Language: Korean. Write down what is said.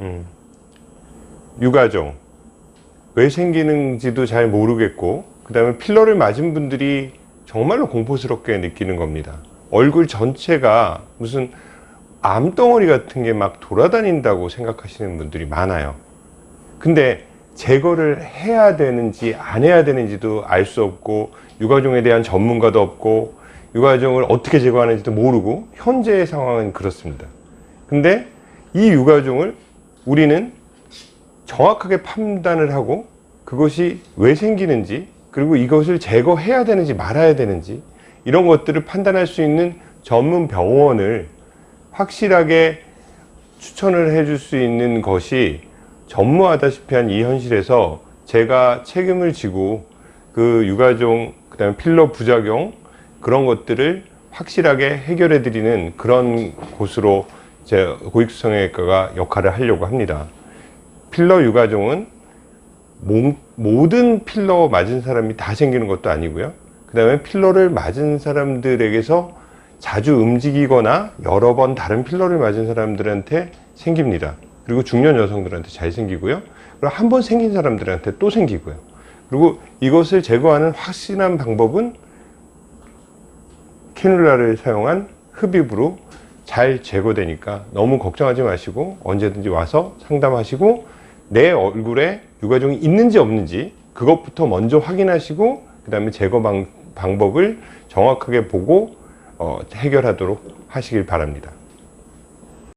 음, 유가종 왜 생기는지도 잘 모르겠고 그 다음에 필러를 맞은 분들이 정말로 공포스럽게 느끼는 겁니다. 얼굴 전체가 무슨 암덩어리 같은 게 막 돌아다닌다고 생각하시는 분들이 많아요. 근데 제거를 해야 되는지 안 해야 되는지도 알 수 없고 유가종에 대한 전문가도 없고 유가종을 어떻게 제거하는지도 모르고 현재의 상황은 그렇습니다. 근데 이 유가종을 우리는 정확하게 판단을 하고 그것이 왜 생기는지 그리고 이것을 제거해야 되는지 말아야 되는지 이런 것들을 판단할 수 있는 전문 병원을 확실하게 추천을 해줄 수 있는 것이 전무하다시피 한 이 현실에서 제가 책임을 지고 그 유가종 그 다음에 필러 부작용 그런 것들을 확실하게 해결해 드리는 그런 곳으로 제 고익수성형외과가 역할을 하려고 합니다. 필러 유가종은 모, 모든 필러 맞은 사람이 다 생기는 것도 아니고요. 그 다음에 필러를 맞은 사람들에게서 자주 움직이거나 여러 번 다른 필러를 맞은 사람들한테 생깁니다. 그리고 중년 여성들한테 잘 생기고요. 그리고 한 번 생긴 사람들한테 또 생기고요. 그리고 이것을 제거하는 확실한 방법은 캐놀라를 사용한 흡입으로 잘 제거되니까 너무 걱정하지 마시고 언제든지 와서 상담하시고 내 얼굴에 유가종이 있는지 없는지 그것부터 먼저 확인하시고 그 다음에 제거 방, 방법을 정확하게 보고 어, 해결하도록 하시길 바랍니다